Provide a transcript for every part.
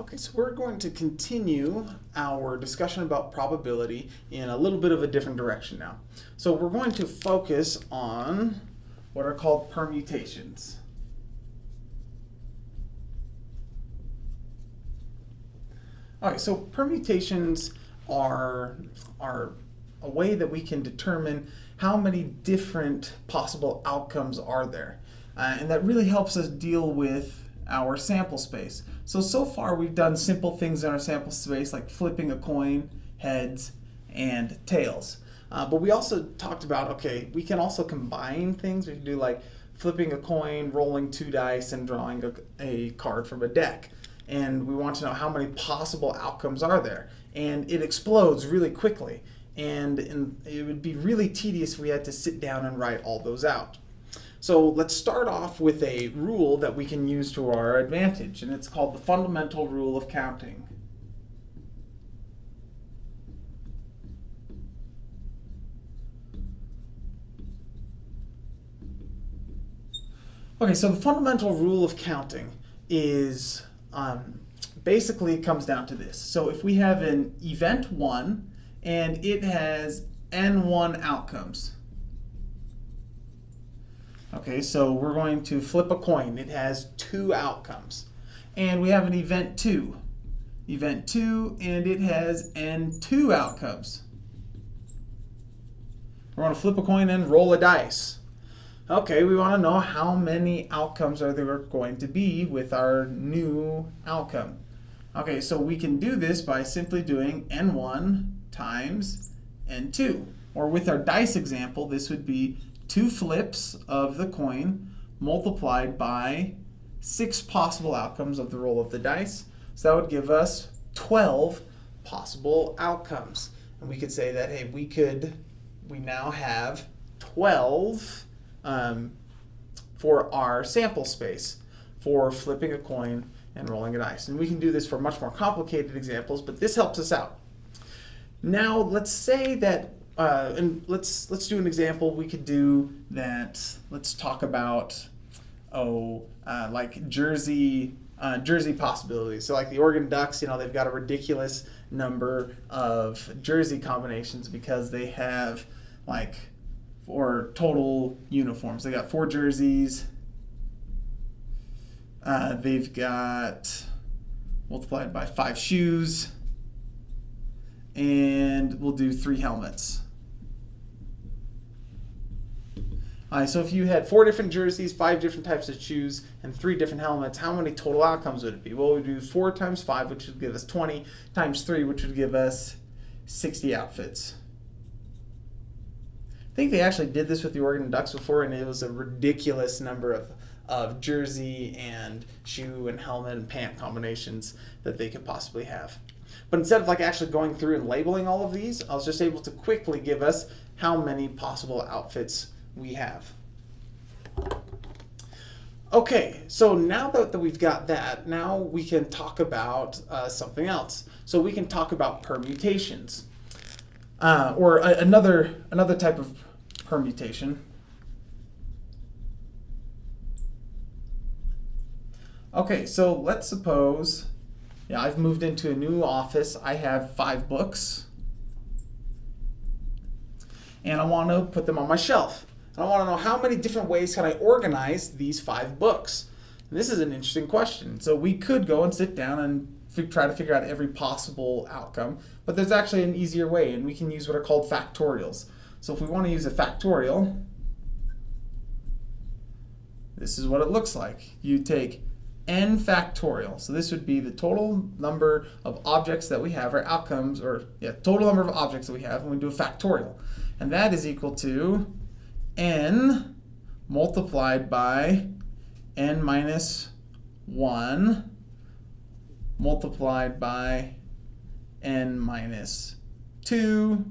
Okay, so we're going to continue our discussion about probability in a little bit of a different direction now. So we're going to focus on what are called permutations. All right, so permutations are, are a way that we can determine how many different possible outcomes are there. Uh, and that really helps us deal with our sample space. So, so far we've done simple things in our sample space like flipping a coin, heads, and tails. Uh, but we also talked about, okay, we can also combine things. We can do like flipping a coin, rolling two dice, and drawing a, a card from a deck. And we want to know how many possible outcomes are there. And it explodes really quickly. And, and it would be really tedious if we had to sit down and write all those out. So let's start off with a rule that we can use to our advantage, and it's called the fundamental rule of counting. Okay, so the fundamental rule of counting is um, basically it comes down to this. So if we have an event 1 and it has n1 outcomes, Okay, so we're going to flip a coin. It has two outcomes. And we have an event 2. Event 2, and it has N2 outcomes. We're going to flip a coin and roll a dice. Okay, we want to know how many outcomes are there going to be with our new outcome. Okay, so we can do this by simply doing N1 times N2. Or with our dice example, this would be two flips of the coin multiplied by six possible outcomes of the roll of the dice. So that would give us 12 possible outcomes. And we could say that, hey, we could, we now have 12 um, for our sample space for flipping a coin and rolling a dice. And we can do this for much more complicated examples, but this helps us out. Now, let's say that uh, and let's let's do an example. We could do that. Let's talk about oh, uh, like Jersey uh, Jersey possibilities. So like the Oregon Ducks, you know, they've got a ridiculous number of jersey combinations because they have like four total uniforms. They got four jerseys. Uh, they've got multiplied by five shoes and we'll do three helmets. Uh, so if you had four different jerseys, five different types of shoes, and three different helmets, how many total outcomes would it be? Well, we do four times five, which would give us 20, times three, which would give us 60 outfits. I think they actually did this with the Oregon Ducks before, and it was a ridiculous number of, of jersey and shoe and helmet and pant combinations that they could possibly have. But instead of like actually going through and labeling all of these, I was just able to quickly give us how many possible outfits we have. Okay, so now that, that we've got that, now we can talk about uh, something else. So we can talk about permutations, uh, or a, another another type of permutation. Okay, so let's suppose, yeah, I've moved into a new office. I have five books, and I want to put them on my shelf. I want to know how many different ways can I organize these five books? And this is an interesting question. So we could go and sit down and try to figure out every possible outcome, but there's actually an easier way, and we can use what are called factorials. So if we want to use a factorial, this is what it looks like. You take n factorial. So this would be the total number of objects that we have, or outcomes, or yeah, total number of objects that we have, and we do a factorial. And that is equal to n multiplied by n minus 1 multiplied by n minus 2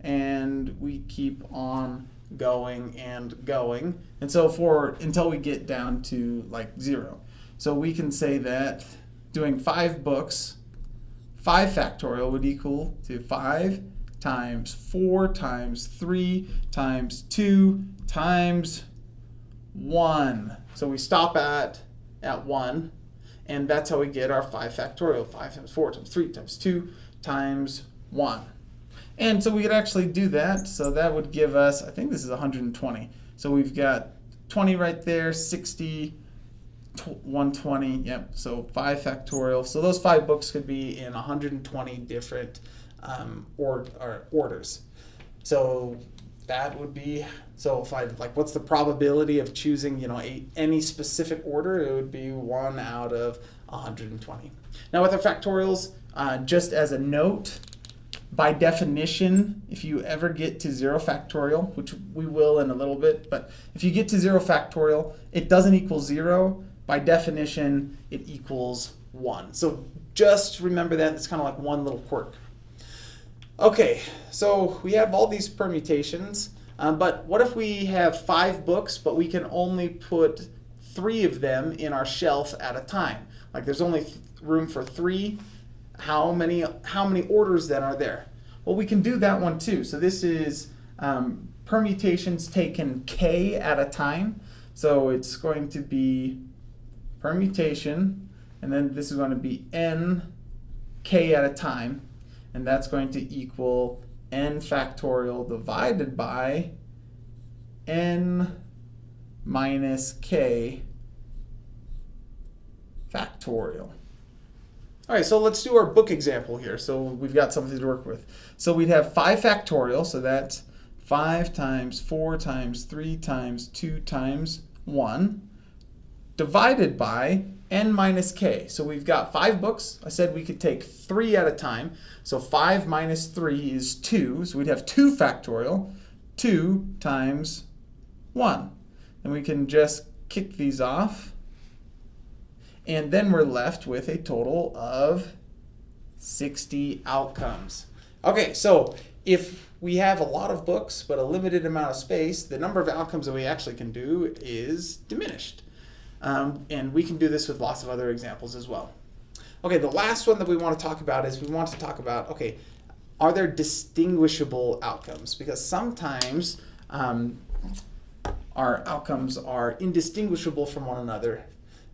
and we keep on going and going. And so for until we get down to like zero. So we can say that doing five books 5 factorial would equal to 5 times 4 times 3 times 2 times 1. So we stop at, at 1. And that's how we get our 5 factorial. 5 times 4 times 3 times 2 times 1. And so we could actually do that. So that would give us, I think this is 120. So we've got 20 right there, 60, 120, yep, so 5 factorial. So those five books could be in 120 different um, or, or orders. So that would be, so if I, like, what's the probability of choosing, you know, a, any specific order? It would be 1 out of 120. Now with our factorials, uh, just as a note, by definition, if you ever get to zero factorial, which we will in a little bit, but if you get to zero factorial, it doesn't equal zero. By definition, it equals one. So just remember that. It's kind of like one little quirk. Okay, so we have all these permutations, um, but what if we have five books, but we can only put three of them in our shelf at a time? Like there's only room for three how many how many orders then are there? Well, we can do that one too. So this is um, permutations taken k at a time. So it's going to be permutation, and then this is going to be n k at a time, and that's going to equal n factorial divided by n minus k factorial. All right, so let's do our book example here. So we've got something to work with. So we'd have 5 factorial, so that's 5 times 4 times 3 times 2 times 1, divided by n minus k. So we've got 5 books. I said we could take 3 at a time. So 5 minus 3 is 2. So we'd have 2 factorial, 2 times 1. And we can just kick these off. And then we're left with a total of 60 outcomes. Okay, so if we have a lot of books but a limited amount of space, the number of outcomes that we actually can do is diminished. Um, and we can do this with lots of other examples as well. Okay, the last one that we want to talk about is we want to talk about, okay, are there distinguishable outcomes? Because sometimes um, our outcomes are indistinguishable from one another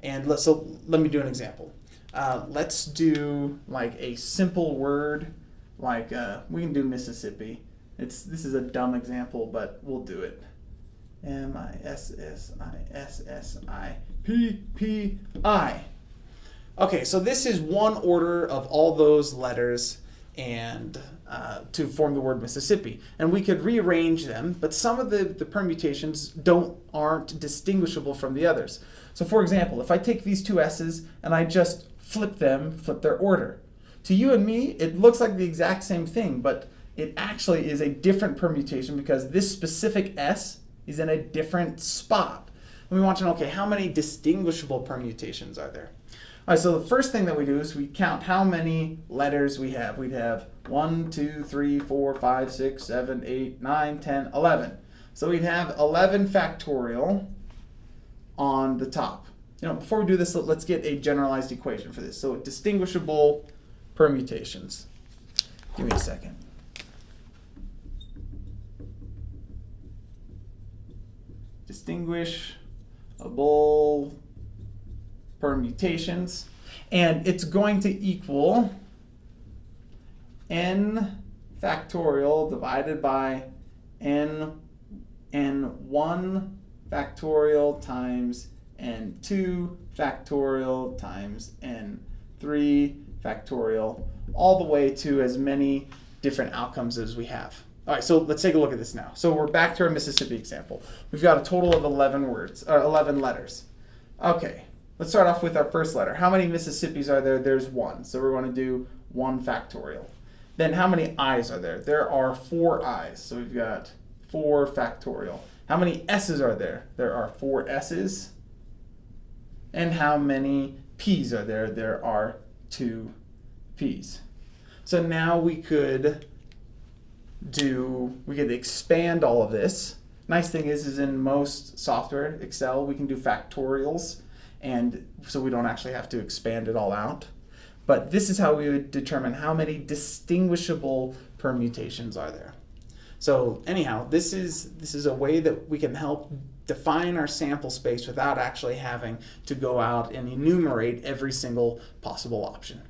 and let, so let me do an example. Uh, let's do like a simple word, like uh, we can do Mississippi. It's this is a dumb example, but we'll do it. M I S S I S S I P P I. Okay, so this is one order of all those letters and uh, to form the word Mississippi. And we could rearrange them, but some of the, the permutations don't aren't distinguishable from the others. So for example, if I take these two S's and I just flip them, flip their order. To you and me, it looks like the exact same thing, but it actually is a different permutation because this specific S is in a different spot. And we want to know, okay, how many distinguishable permutations are there? All right, so the first thing that we do is we count how many letters we have. We'd have 1, 2, 3, 4, 5, 6, 7, 8, 9, 10, 11. So we'd have 11 factorial on the top. You know, before we do this, let's get a generalized equation for this. So distinguishable permutations. Give me a second. Distinguishable permutations. And it's going to equal n factorial divided by n n1 factorial times n2 factorial times n3 factorial, all the way to as many different outcomes as we have. All right, so let's take a look at this now. So we're back to our Mississippi example. We've got a total of 11 words, or 11 letters. Okay, let's start off with our first letter. How many Mississippis are there? There's one. So we're going to do 1 factorial. Then how many i's are there? There are four i's. So we've got 4 factorial. How many S's are there? There are four S's. And how many P's are there? There are two P's. So now we could do, we could expand all of this. Nice thing is, is in most software, Excel, we can do factorials. And so we don't actually have to expand it all out. But this is how we would determine how many distinguishable permutations are there. So anyhow, this is this is a way that we can help define our sample space without actually having to go out and enumerate every single possible option.